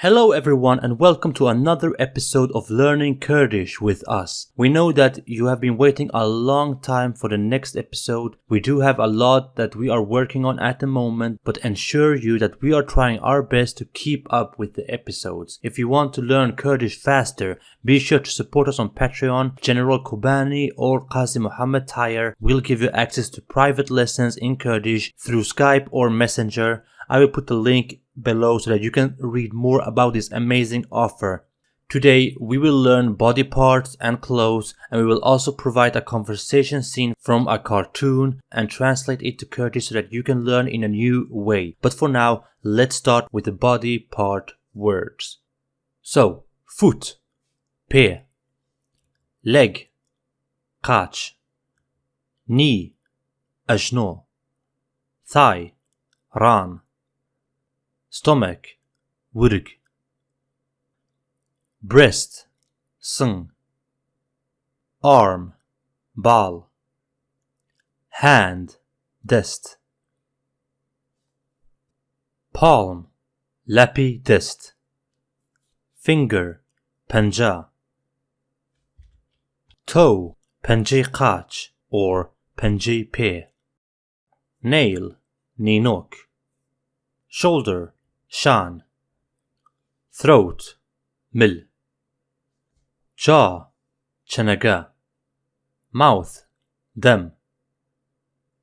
Hello everyone and welcome to another episode of Learning Kurdish with us. We know that you have been waiting a long time for the next episode. We do have a lot that we are working on at the moment, but ensure you that we are trying our best to keep up with the episodes. If you want to learn Kurdish faster, be sure to support us on Patreon. General Kobani or Qazi Muhammad Tayer will give you access to private lessons in Kurdish through Skype or Messenger. I will put the link below so that you can read more about this amazing offer. Today we will learn body parts and clothes and we will also provide a conversation scene from a cartoon and translate it to Kurdish so that you can learn in a new way. But for now, let's start with the body part words. So, foot, pe, leg, kach, knee, ajno, thigh, ran, stomach, wurg. Breast, sung. Arm, bal. Hand, dest. Palm, lappy dest. Finger, panja. Toe, panji kach or panji pe. Nail, ninok. Shoulder, shan. Throat. Mil. Jaw. Chanaga mouth. Them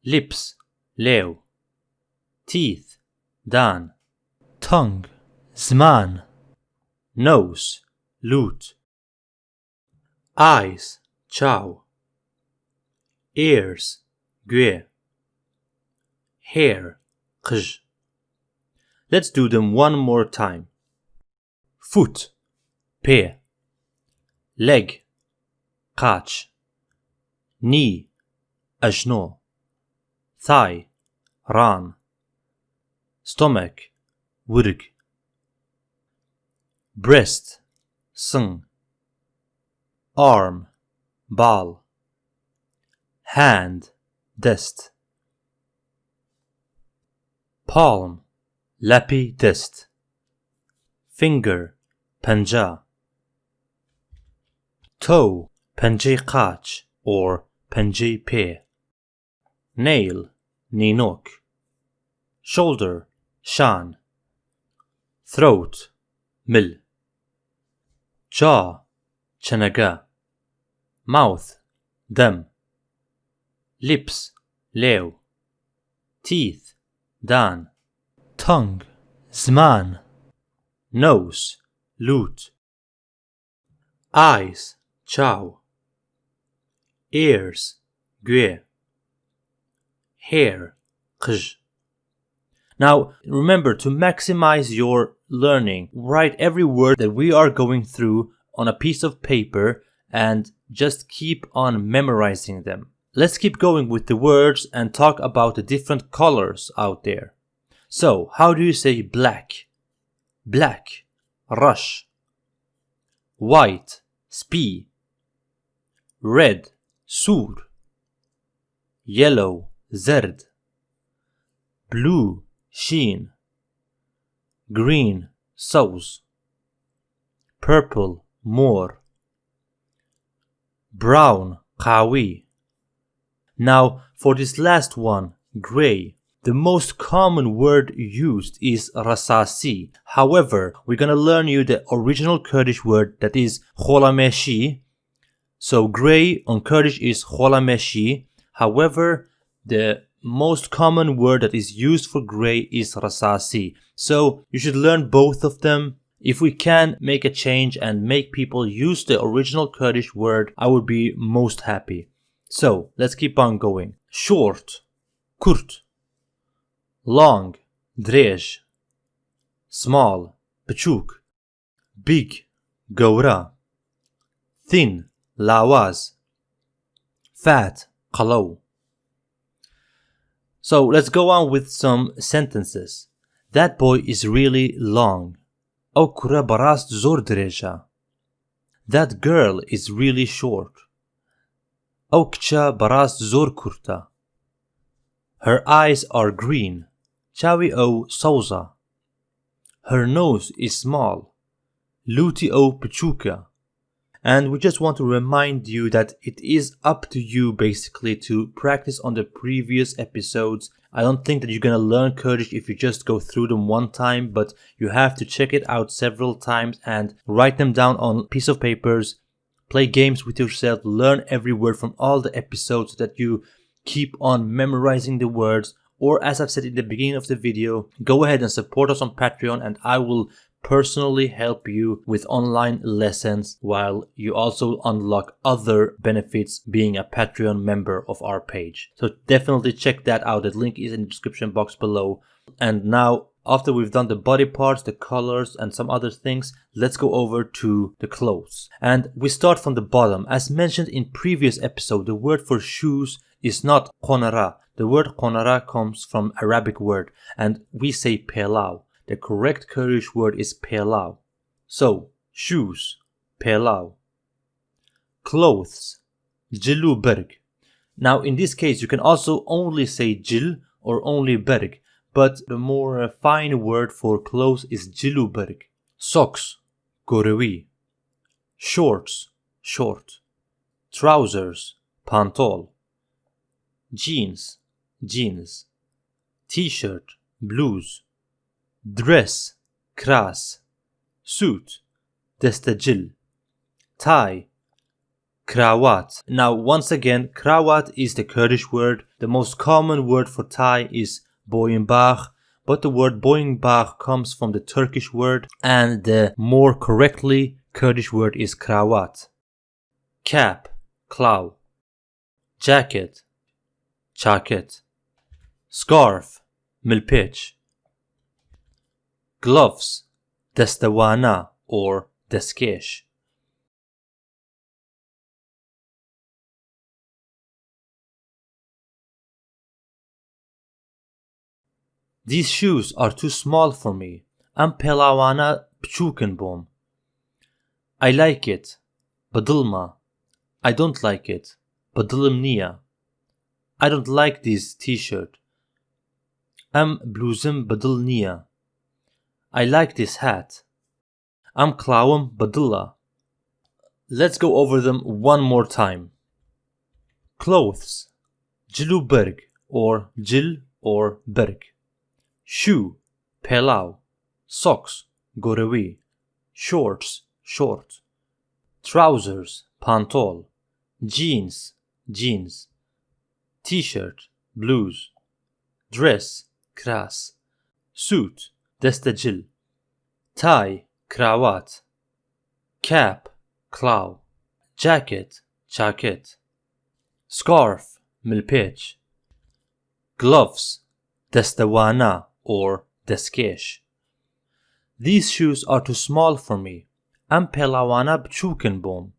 lips. Leo. Teeth. Dan. Tongue. Zman. Nose. Lut eyes. Chow. Ears. Gue. Hair. Qj Let's do them one more time. Foot, pe. Leg, kach. Knee, ajno. Thigh, ran. Stomach, wurg. Breast, sung. Arm, bal. Hand, dest. Palm, lappy dest finger panja. Toe penji qach or penji pe. Nail ninok. Shoulder shan. Throat mil. Jaw chanaga mouth them lips leo. Teeth dan tongue zman nose lut eyes chow ears gue hair qj now remember to maximize your learning. Write every word that we are going through on a piece of paper and just keep on memorizing them. Let's keep going with the words and talk about the different colors out there so, how do you say black? Black, rush. White, spi. Red, sur. Yellow, zerd. Blue, sheen. Green, saus. Purple, more. Brown, qawi. Now, for this last one, gray. The most common word used is rasasi. However, we're gonna learn you the original Kurdish word that is kholameshi. So gray on Kurdish is kholameshi. However, the most common word that is used for gray is rasasi. So you should learn both of them. If we can make a change and make people use the original Kurdish word, I would be most happy. So let's keep on going. Short, kurt long درێژ small بچووک big گەورە thin لاواز fat قەڵەو So let's go on with some sentences. That boy is really long. ئەو کوڕە بەڕاست زۆر درێژە. That girl is really short. ئەو کچە بەڕاست زۆر کورتە. Her eyes are green. Chavio Souza. Her nose is small, Luteo Pachuca. And we just want to remind you that it is up to you basically to practice on the previous episodes. I don't think that you're gonna learn Kurdish if you just go through them one time, but you have to check it out several times and write them down on piece of papers, play games with yourself, learn every word from all the episodes that you keep on memorizing the words or as I've said in the beginning of the video, go ahead and support us on Patreon and I will personally help you with online lessons while you also unlock other benefits being a Patreon member of our page. So definitely check that out. The link is in the description box below. And now after we've done the body parts, the colors and some other things, let's go over to the clothes. And we start from the bottom. As mentioned in previous episode, the word for shoes is not konara. The word konara comes from Arabic word and we say pelau. The correct Kurdish word is pelau. So, shoes, pelau. Clothes, berg. Now, in this case, you can also only say jil or only berg, but the more fine word for clothes is Jiluberg. Socks, gorevi. Shorts, short. Trousers, pantol. Jeans, jeans. T-shirt, blues. Dress. Kras. Suit. Destajil. Tie. Krawat. Now once again krawat is the kurdish word. The most common word for tie is boyunbach but the word boyunbach comes from the turkish word and the more correctly kurdish word is krawat. Cap clow jacket jacket. Scarf milpich. Gloves, destawana or deskesh. These shoes are too small for me. I'm pelawana pchukenbom. I like it. Badilma. I don't like it. Badilimnia. I don't like this t-shirt. I'm bluzim badilnia. I like this hat. I'm Klauam Badilla. Let's go over them one more time. Clothes. Jiluberg or Jil or Berg. Shoe. Pelau. Socks. Gorevi. Shorts. Short. Trousers. Pantol. Jeans. Jeans. T-shirt. Blues. Dress. Kras. Suit destacil tie kravat cap clow jacket jacket scarf milpech gloves destawana or deskesh these shoes are too small for me. I'm pelawana bchukenbom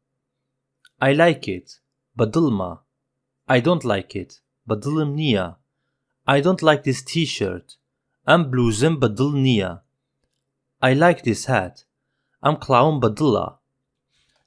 I like it badilma I don't like it badilmnia I don't like this t-shirt. I'm bluzim badil I like this hat. I'm clown badilla.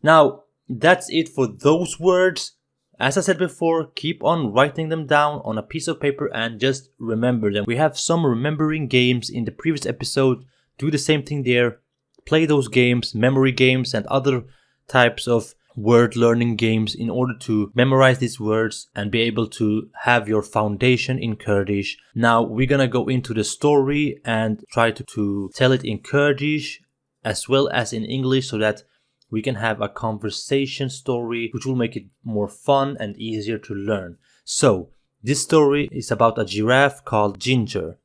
Now, that's it for those words. As I said before, keep on writing them down on a piece of paper and just remember them. We have some remembering games in the previous episode. Do the same thing there. Play those games, memory games and other types of word learning games in order to memorize these words and be able to have your foundation in Kurdish. Now we're gonna go into the story and try to, to tell it in Kurdish as well as in English so that we can have a conversation story which will make it more fun and easier to learn. So this story is about a giraffe called Ginger.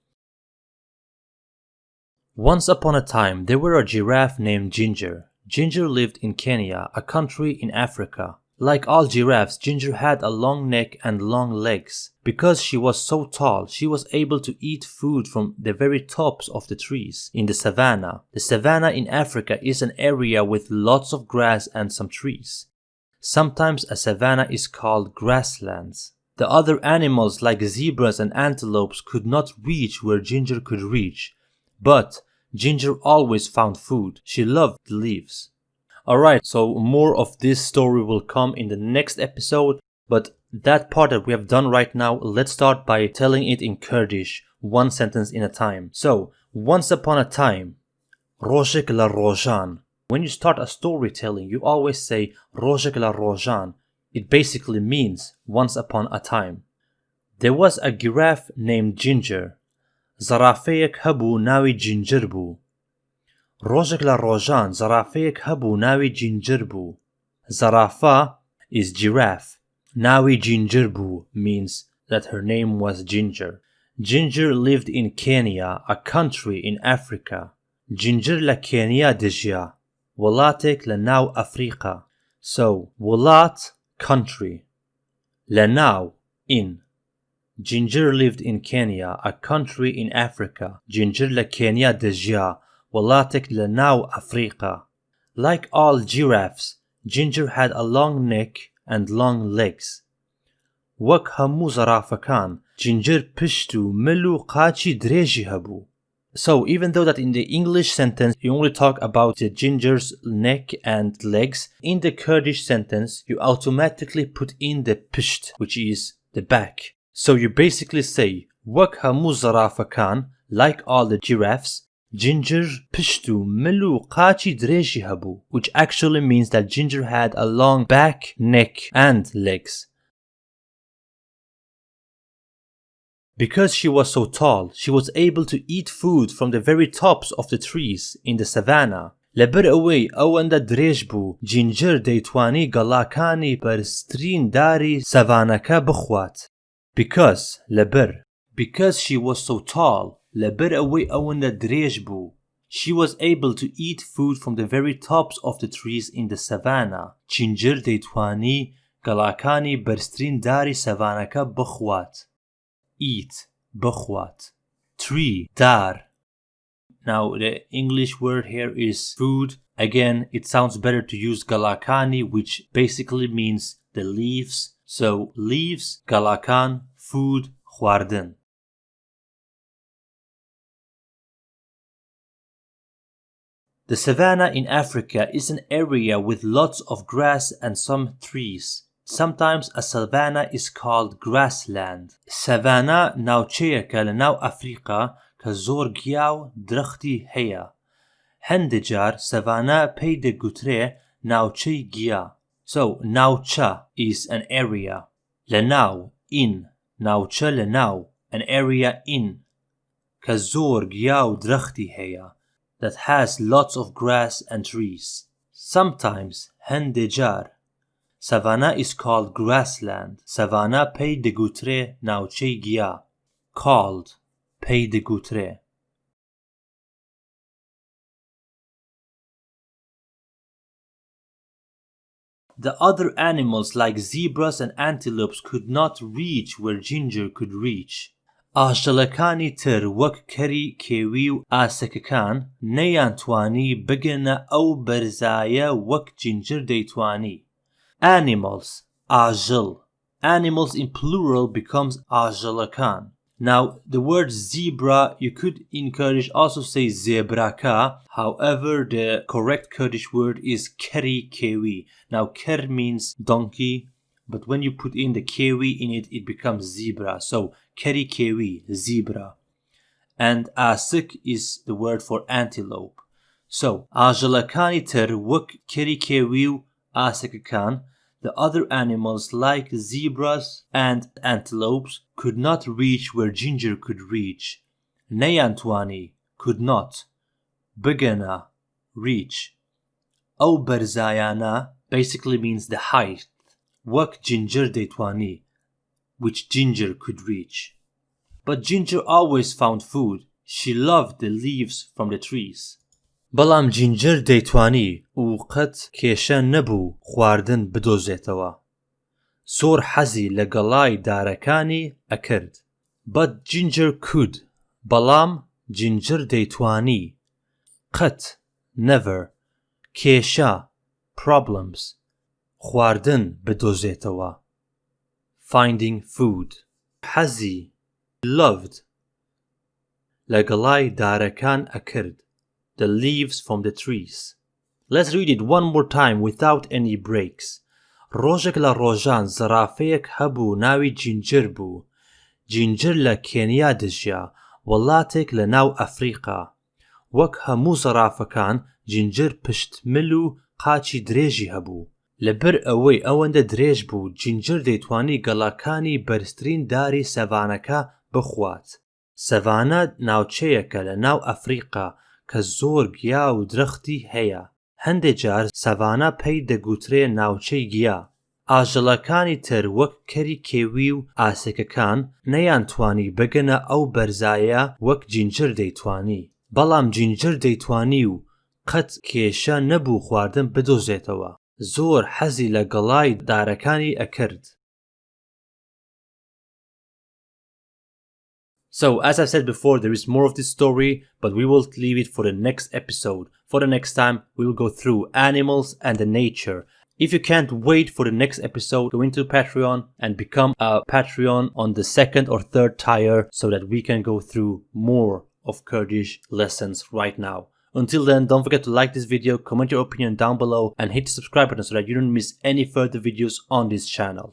Once upon a time, there were a giraffe named Ginger. Ginger lived in Kenya, a country in Africa. Like all giraffes, Ginger had a long neck and long legs. Because she was so tall, she was able to eat food from the very tops of the trees in the savannah. The savannah in Africa is an area with lots of grass and some trees. Sometimes a savannah is called grasslands. The other animals like zebras and antelopes could not reach where Ginger could reach, but Ginger always found food. She loved the leaves. Alright, so more of this story will come in the next episode, but that part that we have done right now, let's start by telling it in Kurdish, one sentence in a time. So, once upon a time, Roshik la Rojan. When you start a storytelling, you always say Roshik la Rojan. It basically means once upon a time. There was a giraffe named Ginger. Zarafeyek habu nawi Gingerbu. ڕۆژێک لە ڕۆژان زەرافەیەک هەبوو ناوی جینجر بوو. زەرافە is giraffe. Nawi Ginger boo means that her name was Ginger. Ginger lived in Kenya, a country in Africa. Ginger la Kenya dejia. Walatek la now Africa. So, Walat, country. La now, in. Ginger lived in Kenya, a country in Africa. Ginger la Kenya dejia. Walatek la now Africa. Like all giraffes, Ginger had a long neck and long legs. وەک هەموو زەرافەکان جینجر پشت و مل و قاچی درێژی هەبوو. So even though that in the English sentence you only talk about the ginger's neck and legs, in the Kurdish sentence you automatically put in the pisht, which is the back. So you basically say وەک هەموو زەرافەکان like all the giraffes Ginger پشت و مل و قاچی درێژی هەبوو which actually means that Ginger had a long back, neck and legs. Because she was so tall, she was able to eat food from the very tops of the trees in the savannah. لەبەر ئەوەی ئەوەندە درێژ بوو جینجر دەیتوانی گەڵاکانی بەرزترین داری سەڤانەکە بخوات. Because لەبەر Because she was so tall, لەبەر ئەوەی ئەوەندە درێژ بوو. She was able to eat food from the very tops of the trees in the savannah. جینجر دەیتوانی گەڵاکانی بەرزترین داری سەڤانەکە بخوات. eat بخوات tree dar now the english word here is food again it sounds better to use galakani which basically means the leaves so leaves galakan food خواردن The savanna in Africa is an area with lots of grass and some trees. Sometimes a savanna is called grassland. Savanna ناوچەیەکە لە ناو ئەفریقا کە زۆر گیا و درەختی هەیە. هەندێک جار سەڤانە پێی دەگوترێ ناوچەی گیا. So ناوچە is an area. لە ناو in ناوچە لە ناو an area in کە زۆر گیا و درەختی هەیە that has lots of grass and trees, sometimes hendejar. Savannah is called grassland. Savannah pey de gutre nauche gia. Called pey de gutre. The other animals like zebras and antelopes could not reach where Ginger could reach. ئاژەڵەکانی تر وەک کەری کێوی و ئاسەکەکان نەیانتوانی بگەنە ئەو بەرزایە وەک جینجر دەیتوانی. Animals ئاژڵ Animals in plural becomes ئاژەڵەکان. Now, the word zebra, you could in Kurdish also say zebraka. However, the correct Kurdish word is keri kewi. Now, ker means donkey, but when you put in the kewi in it, it becomes zebra. So, keri kewi, zebra. And asik is the word for antelope. So, ajalakani ter wuk keri kewi asikakan the other animals like zebras and antelopes could not reach where Ginger could reach. Nayantwani could not. Begana reach. O Berzayana basically means the height. Wak Ginger Detwani, which Ginger could reach. But Ginger always found food. She loved the leaves from the trees. بەڵام جینجر دەیتوانی و قەت کێشە نەبوو خواردن بدۆزێتەوە. زۆر حەزی لە گەڵای دارەکانی ئەکرد. بەد جینجر کود بەڵام جینجر دەیتوانی قەت never کێشە problems خواردن بدۆزێتەوە. finding food حەزی loved لە گەڵای دارەکان ئەکرد. the leaves from the trees. Let's read it one more time without any breaks. ڕۆژێک لە ڕۆژان زەرافەیەک هەبوو ناوی جینجر بوو. جینجر لە کێنیا دژیا وڵاتێک لە ناو ئەفریقا. وەک هەموو زەرافەکان جینجر پشتمل و قاچی درێژی هەبوو لەبەر ئەوەی ئەوەندە درێژ بوو جینجر دەیتوانی گەڵاکانی بەرزترین داری سەڤانەکە بخوات. سەڤانە ناوچەیەکە لە ناو ئەفریقا کە زۆر گیا و درەختی هەیە. هەندێک جار سەڤانە پێی دەگوترێ ناوچەی گیا. ئاژەڵەکانی تر وەک کەری کێوی و ئاسێکەکان نەیانتوانی بگەنە ئەو بەرزایە وەک جینجر دەیتوانی. بەڵام جینجر دەیتوانی و قەت کێشە نەبوو خواردن بدۆزێتەوە. زۆر حەزی لە گەڵای دارەکانی ئەکرد So, as I said before, there is more of this story, but we will leave it for the next episode. For the next time, we will go through animals and the nature. If you can't wait for the next episode, go into Patreon and become a Patreon on the second or third tier so that we can go through more of Kurdish lessons right now. Until then, don't forget to like this video, comment your opinion down below, and hit the subscribe button so that you don't miss any further videos on this channel.